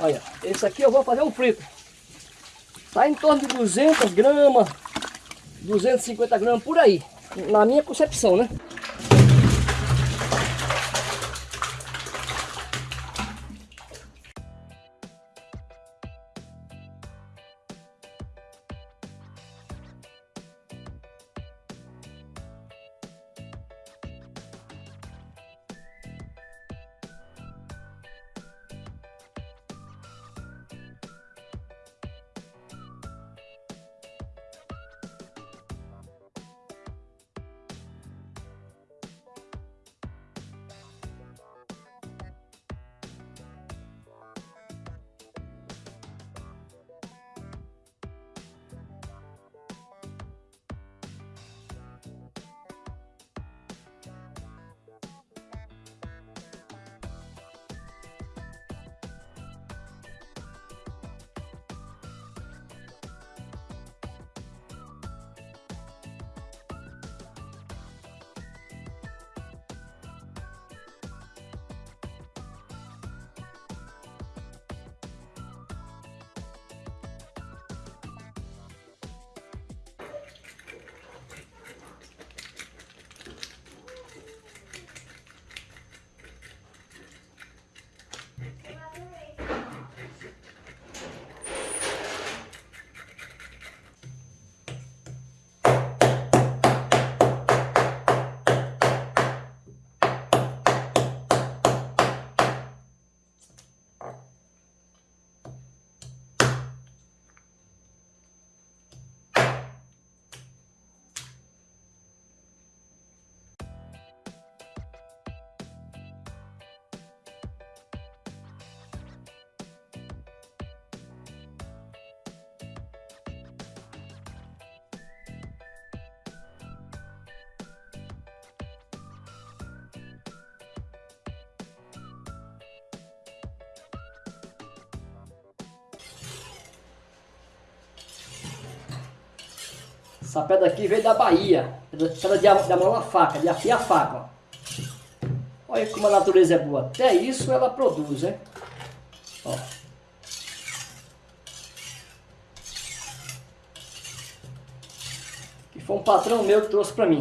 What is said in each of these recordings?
Olha, esse aqui eu vou fazer um frito. Tá em torno de 200 gramas, 250 gramas por aí. Na minha concepção, né? Essa pedra aqui veio da Bahia. Pedra de, da mão a faca, de afiar a faca. Ó. Olha como a natureza é boa. Até isso ela produz, hein? Ó. Que foi um patrão meu que trouxe pra mim.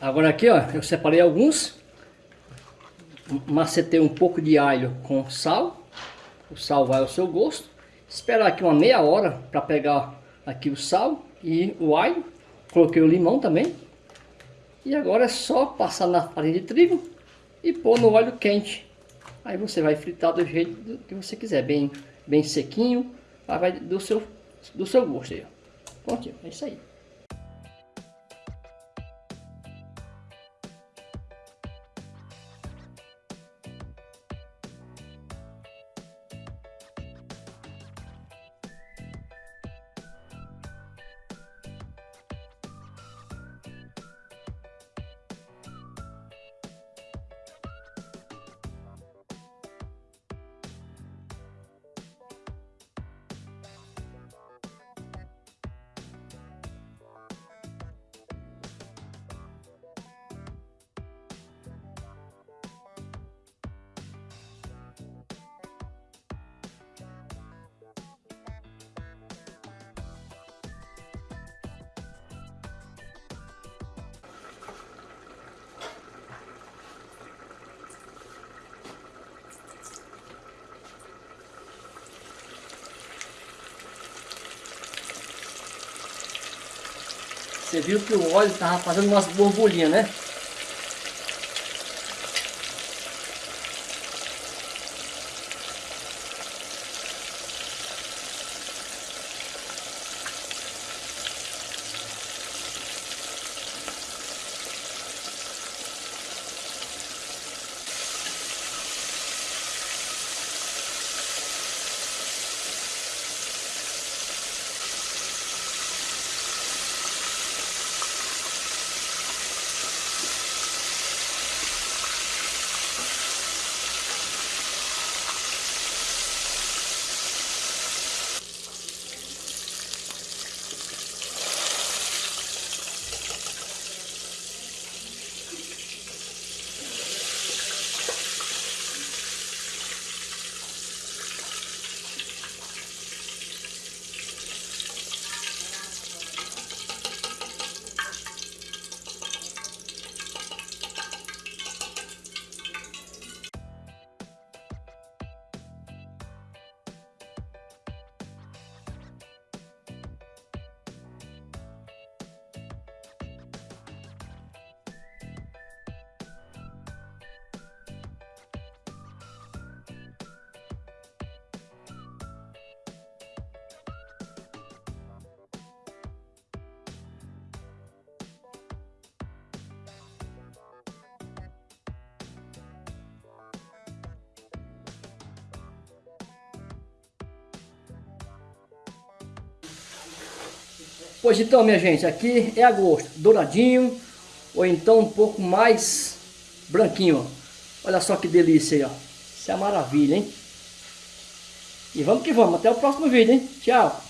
Agora aqui, ó, eu separei alguns. Macetei um pouco de alho com sal. O sal vai ao seu gosto. Esperar aqui uma meia hora para pegar aqui o sal e o alho. Coloquei o limão também. E agora é só passar na farinha de trigo e pôr no óleo quente. Aí você vai fritar do jeito que você quiser, bem, bem sequinho, vai do seu, do seu gosto aí. Pronto, é isso aí. Você viu que o óleo estava fazendo umas borbulhinhas, né? Pois então, minha gente, aqui é a gosto, douradinho, ou então um pouco mais branquinho. Olha só que delícia aí, ó. Isso é maravilha, hein? E vamos que vamos, até o próximo vídeo, hein? Tchau!